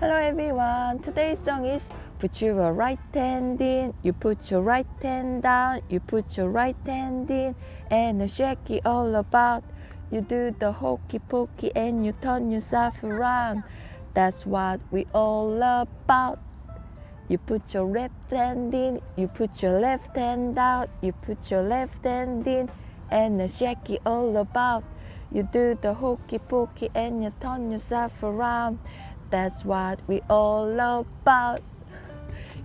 Hello everyone. Today's song is Put your right hand in, you put your right hand down, you put your right hand in, and shake it all about. You do the hokey pokey and you turn yourself around. That's what we all about. You put your left hand in, you put your left hand out, you put your left hand in, and shake it all about. You do the hokey pokey and you turn yourself around. That's what we all about.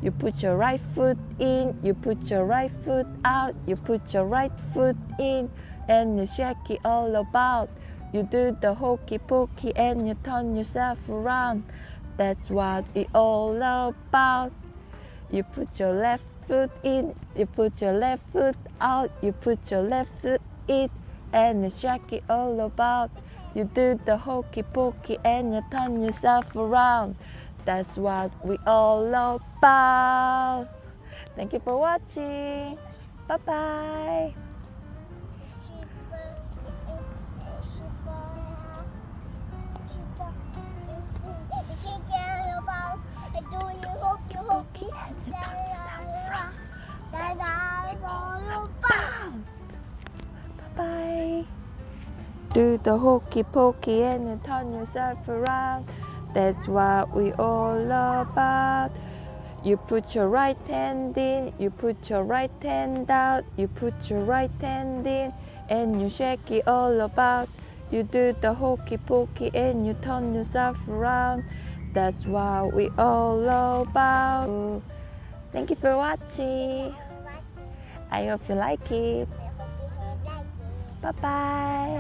You put your right foot in, you put your right foot out, you put your right foot in, and you shake it all about. You do the hokey pokey and you turn yourself around. That's what we all about. You put your left foot in, you put your left foot out, you put your left foot in, and you shake it all about. You do the hokey pokey and you turn yourself around. That's what we all love about. Thank you for watching. Bye. Bye. Do the hokey pokey and you turn yourself around. That's what we all about. You put your right hand in, you put your right hand out, you put your right hand in, and you shake it all about. You do the hokey pokey and you turn yourself around. That's what we all about. Thank you for watching. I hope you like it. Bye bye.